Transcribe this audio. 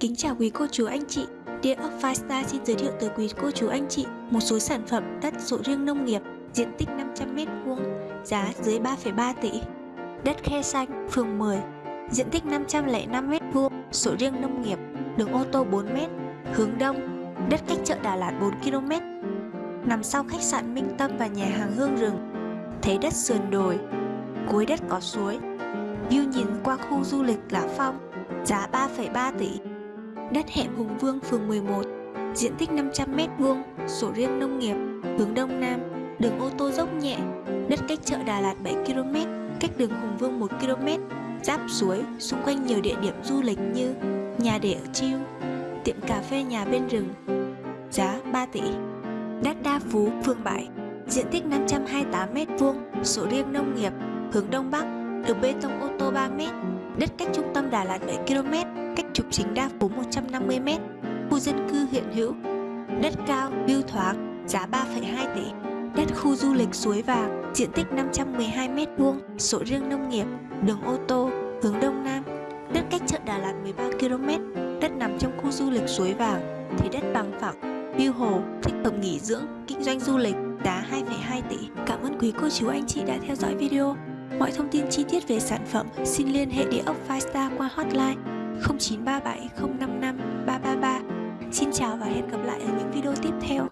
Kính chào quý cô chú anh chị. Địa ốc Firestar xin giới thiệu tới quý cô chú anh chị một số sản phẩm đất sổ riêng nông nghiệp diện tích 500m2 giá dưới 3,3 tỷ. Đất Khe Xanh, phường 10 diện tích 505m2 sổ riêng nông nghiệp đường ô tô 4m hướng đông đất cách chợ Đà Lạt 4km nằm sau khách sạn Minh Tâm và nhà hàng Hương Rừng thấy đất sườn đồi cuối đất có suối. View nhìn qua khu du lịch Lã Phong giá 3,3 tỷ đất hẻm Hùng Vương, phường 11 diện tích 500m2 sổ riêng nông nghiệp, hướng đông nam, đường ô tô dốc nhẹ, đất cách chợ Đà Lạt 7km cách đường Hùng Vương 1km giáp suối, xung quanh nhiều địa điểm du lịch như nhà để ở chiêu, tiệm cà phê nhà bên rừng, giá 3 tỷ. Đất Đa Phú phường 7 diện tích 528m2 sổ riêng nông nghiệp, hướng đông bắc, đường bê tông ô tô 3m đất cách trung tâm Đà Lạt 7km cách chính Đa phố 150m khu dân cư hiện hữu. Đất cao view thoáng giá 3,2 tỷ. Đất khu du lịch suối vàng diện tích 512m2 sổ riêng nông nghiệp đường ô tô hướng đông nam. Đất cách chợ Đà Lạt 13km đất nằm trong khu du lịch suối vàng thì đất bằng phẳng view hồ thích hợp nghỉ dưỡng kinh doanh du lịch giá 2,2 tỷ. Cảm ơn quý cô chú anh chị đã theo dõi video. Mọi thông tin chi tiết về sản phẩm xin liên hệ địa ốc Firestar qua hotline 0937 055 333 Xin chào và hẹn gặp lại ở những video tiếp theo.